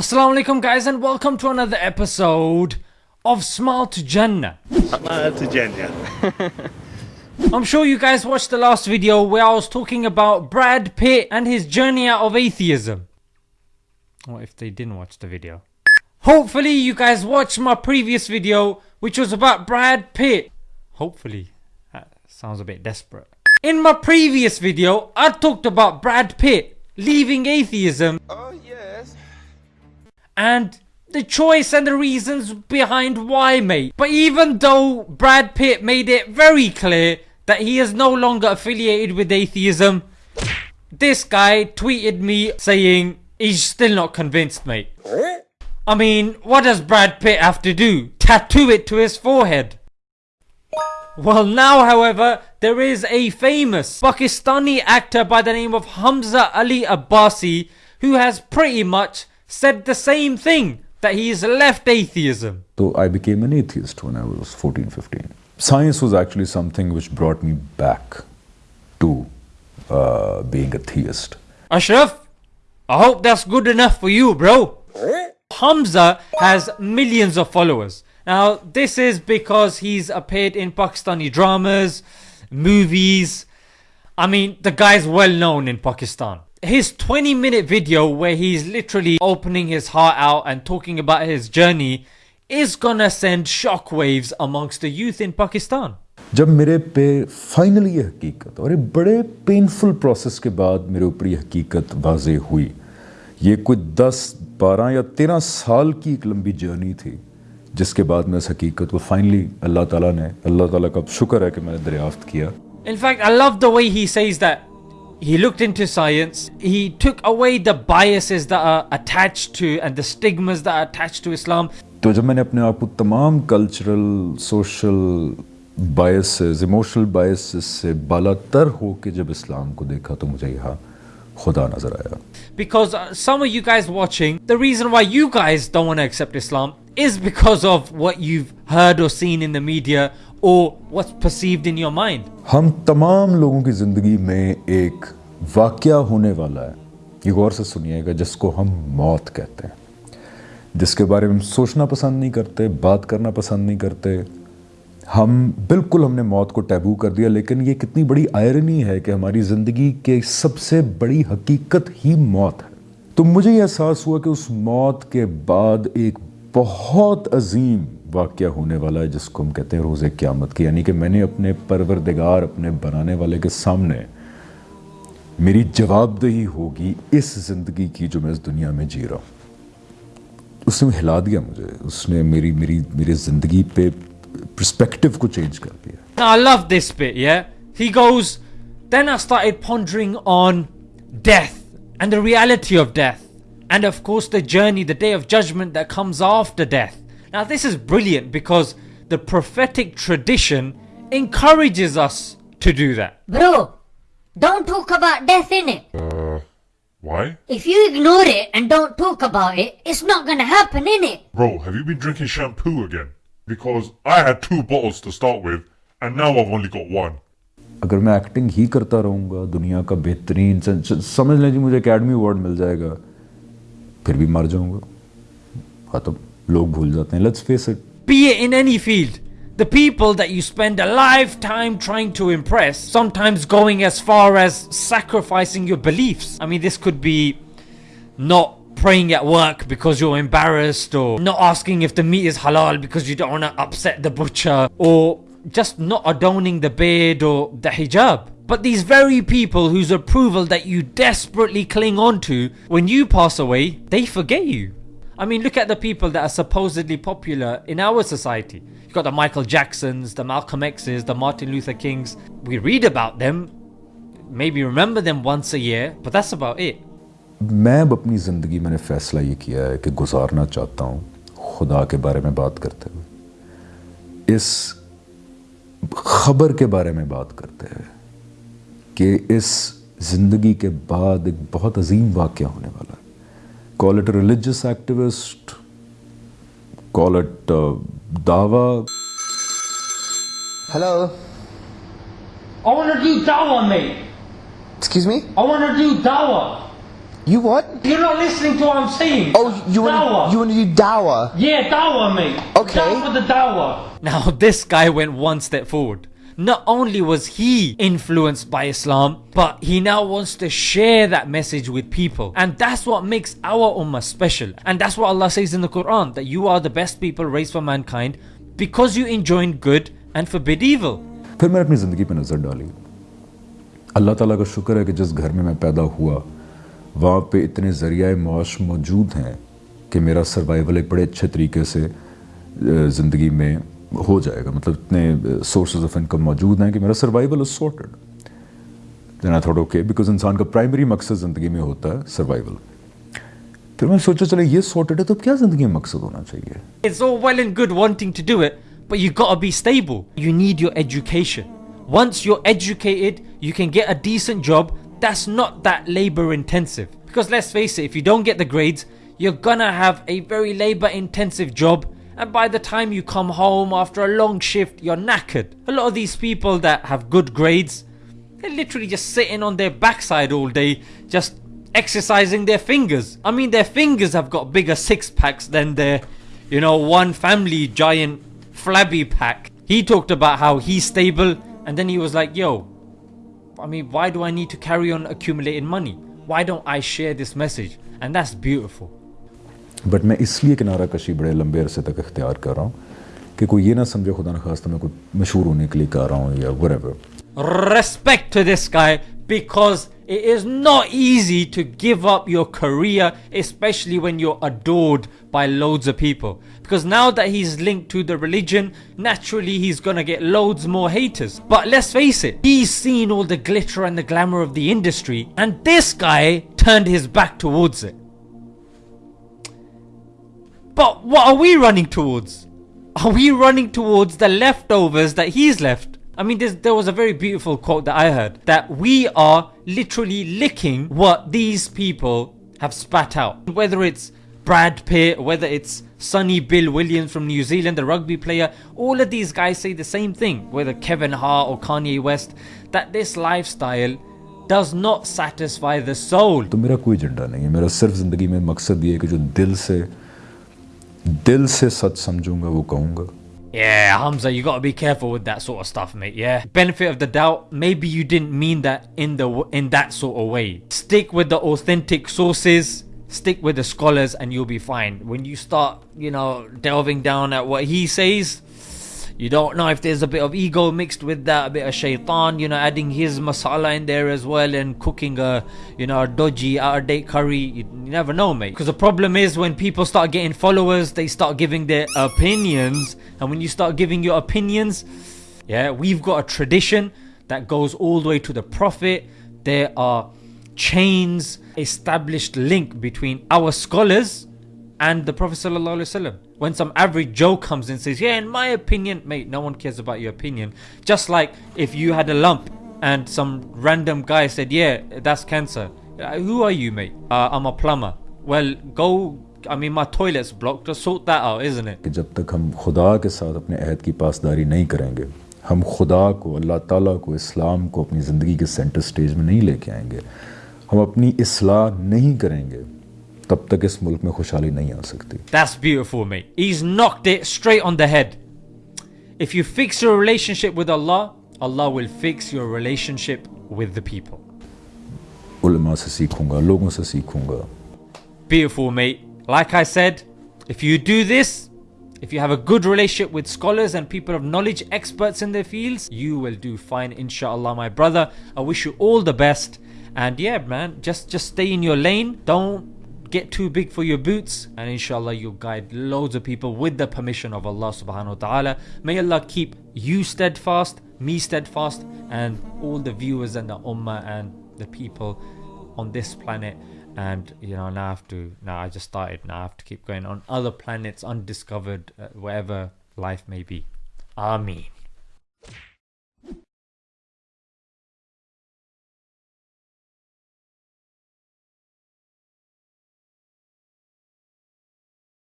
Assalamu alaikum guys and welcome to another episode of Smile to Jannah. Smile to Jannah. I'm sure you guys watched the last video where I was talking about Brad Pitt and his journey out of atheism. What if they didn't watch the video? Hopefully you guys watched my previous video which was about Brad Pitt. Hopefully. That sounds a bit desperate. In my previous video I talked about Brad Pitt leaving atheism. Oh yes. And the choice and the reasons behind why mate. But even though Brad Pitt made it very clear that he is no longer affiliated with atheism, this guy tweeted me saying he's still not convinced mate. I mean, what does Brad Pitt have to do? Tattoo it to his forehead. Well now however, there is a famous Pakistani actor by the name of Hamza Ali Abbasi who has pretty much said the same thing that he has left atheism. So I became an atheist when I was 14, 15. Science was actually something which brought me back to uh, being a theist. Ashraf, I hope that's good enough for you bro. Hamza has millions of followers. Now this is because he's appeared in Pakistani dramas, movies. I mean the guy's well known in Pakistan His 20 minute video where he's literally opening his heart out and talking about his journey is gonna send shockwaves amongst the youth in Pakistan. जब मेरे पे finally ये हकीकत और एक बड़े painful process के बाद मेरे ऊपर ये हकीकत वाजे हुई ये कोई 10, 12 या 13 साल की एक लंबी जर्नी थी जिसके बाद मैं इस हकीकत को फाइनली अल्लाह ताला ने अल्लाह ताला का शुक्र है कि मैंने दरियाफ्त किया In fact, I love the way he says that he looked into science, he took away the biases that are attached to and the stigmas that are attached to Islam. तो जब मैंने अपने आप को तमाम cultural social biases emotional biases से बालातर हो के जब इस्लाम को देखा तो मुझे यहाँ खुदा नजर आया Because uh, some of you guys watching, the reason why you guys don't want to accept Islam is because of what you've heard or seen in the media ہم تمام لوگوں کی زندگی میں ایک واقعہ ہونے والا ہے. یہ غور سے سنیے گا جس کو ہم موت کہتے ہیں. جس کے بارے میں ہم سوچنا پسند نہیں کرتے، بات کرنا پسند نہیں کرتے. ہم بالکل ہم نے موت کو ٹیبو کر دیا، لیکن یہ کتنی بڑی آئرنی ہے کہ ہماری زندگی کے سب سے بڑی حقیقت ہی موت ہے. تو مجھے یہ احساس ہوا کہ اس موت کے بعد ایک بہت عظیم वाक़ होने वाला है जिसको हम कहते हैं रोज़ क़्यामत की यानी कि मैंने अपने परवरदिगार अपने बनाने वाले के सामने मेरी जवाबदेही होगी इस ज़िंदगी की जो मैं इस दुनिया में जी रहा हूँ उसने हिला दिया मुझे उसने मेरी मेरी मेरी ज़िंदगी पे perspective को चेंज कर दिया Now I love this bit, yeah? He goes, Then I started pondering on death and the reality of death. And of course, the journey, the day of judgment that comes after death. Now, this is brilliant because the prophetic tradition encourages us to do that. Bro, don't talk about death in it. Uh, why? If you ignore it and don't talk about it, it's not gonna happen in it. Bro, have you been drinking shampoo again? Because I had two bottles to start with, and now I've only got one. अगर मैं acting ही करता रहूँगा दुनिया का बेहतरीन समझ लें जी मुझे एकेडमी अवार्ड मिल जाएगा फिर भी मर जाऊँगा हाँ तो लोग भूल जाते हैं let's face it Be it in any field, the people that you spend a lifetime trying to impress, sometimes going as far as sacrificing your beliefs. I mean, this could be not praying at work because you're embarrassed, or not asking if the meat is halal because you don't want to upset the butcher, or just not adorning the beard or the hijab. But these very people whose approval that you desperately cling on to, when you pass away, they forget you. I mean, look at the people that are supposedly popular in our society. You've got the Michael Jacksons, the Malcolm X's, the Martin Luther Kings. We read about them, maybe remember them once a year, but that's about it. मैं अब अपनी ज़िंदगी मैंने फ़ैसला ये किया है कि गुजारना चाहता हूँ खुदा के बारे में बात करते हुए इस खबर के बारे में बात करते हुए कि इस ज़िंदगी के बाद एक बहुत अजीम वाक़ होने वाला है call it a religious activist, call it uh, dawa. Hello. I want to do dawa, mate. Excuse me? I want to do dawa. You what? You're not listening to what I'm saying. Oh, you want Dawah. you want to do dawa? Yeah, dawa, mate. Okay. Down for the dawah. Now, this guy went one step forward. Not only was he influenced by Islam, but he now wants to share that message with people. And that's what makes our ummah special. And that's what Allah says in the Quran that you are the best people raised for mankind because you enjoin good and forbid evil. फिर मैंने अपनी ज़िंदगी पे नज़र डाली अल्लाह ताला का शुक्र है कि जिस घर में मैं पैदा हुआ वहाँ पे इतने ज़रिया मुआश मौजूद हैं कि मेरा सर्वाइवल एक बड़े अच्छे तरीके से ज़िंदगी में हो जाएगा मतलब इतने सोर्सेज ऑफ इनकम मौजूद हैं कि मेरा survival is sorted then I thought okay because इंसान का प्राइमरी मकसद ज़िंदगी में होता है सर्वाइवल फिर मैं सोचा चलो ये सॉर्टेड है तो क्या ज़िंदगी में मकसद होना चाहिए It's all well and good wanting to do it, but you gotta be stable. You need your education. Once you're educated, you can get a decent job that's not that labor intensive. Because let's face it, if you don't get the grades, you're gonna have a very labor intensive job. and by the time you come home after a long shift, you're knackered. A lot of these people that have good grades, they're literally just sitting on their backside all day, just exercising their fingers. I mean, their fingers have got bigger six packs than their, you know, one family giant flabby pack. He talked about how he's stable, and then he was like, yo, I mean, why do I need to carry on accumulating money? Why don't I share this message? And that's beautiful. But मैं इसलिए किनारा कशी बड़े लंबे अरसे तक इख्तियार कर रहा हूँ कि कोई ये ना समझे खुदा न खास्ता मैं कोई मशहूर होने के लिए कर रहा हूँ या whatever. respect to this guy because it is not easy to give up your career, especially when you're adored by loads of people. Because now that he's linked to the religion, naturally he's gonna get loads more haters. But let's face it, he's seen all the glitter and the glamour of the industry, and this guy turned his back towards it. But what are we running towards? Are we running towards the leftovers that he's left? I mean, there's, there was a very beautiful quote that I heard that we are literally licking what these people have spat out. Whether it's Brad Pitt, whether it's Sonny Bill Williams from New Zealand, the rugby player, all of these guys say the same thing, whether Kevin Hart or Kanye West, that this lifestyle does not satisfy the soul. तो मेरा कोई agenda नहीं है मेरा सिर्फ ज़िंदगी में मकसद ये है कि जो दिल से दिल से सच समझूंगा वो कहूँगा Yeah, Hamza, you gotta be careful with that sort of stuff, mate. Yeah. Benefit of the doubt, maybe you didn't mean that in the in that sort of way. Stick with the authentic sources, stick with the scholars, and you'll be fine. When you start, you know, delving down at what he says, you don't know if there's a bit of ego mixed with that, a bit of shaitan, you know, adding his masala in there as well and cooking a, you know, a dodgy, out of date curry. You, you never know, mate. Because the problem is when people start getting followers, they start giving their opinions. And when you start giving your opinions, yeah, we've got a tradition that goes all the way to the Prophet. There are chains, established link between our scholars and the Prophet Sallallahu Alaihi Wasallam. When some average Joe comes and says, Yeah, in my opinion, mate, no one cares about your opinion. Just like if you had a lump and some random guy said, Yeah, that's cancer. Uh, Who are you, mate? Uh, I'm a plumber. Well, go. I mean, my toilet's blocked. Just sort that out, isn't it? कि जब तक हम खुदा के साथ अपने अहद की पासदारी नहीं करेंगे हम खुदा को अल्लाह ताला को इस्लाम को अपनी ज़िंदगी के सेंटर स्टेज में नहीं लेके आएंगे हम अपनी इसलाह नहीं करेंगे तब तक इस मुल्क में खुशहाली नहीं आ सकती That's beautiful, mate. He's knocked it straight on the head. If you fix your relationship with Allah, Allah will fix your relationship with the people. उलमा से सीखूंगा लोगों से सीखूंगा Beautiful, mate. Like I said, if you do this, if you have a good relationship with scholars and people of knowledge, experts in their fields, you will do fine, inshallah, my brother. I wish you all the best. And yeah, man, just just stay in your lane. Don't get too big for your boots. And inshallah, you'll guide loads of people with the permission of Allah subhanahu wa ta'ala. May Allah keep you steadfast, me steadfast, and all the viewers and the ummah and the people on this planet and you know now I have to now I just started now I have to keep going on other planets undiscovered uh, wherever life may be Ameen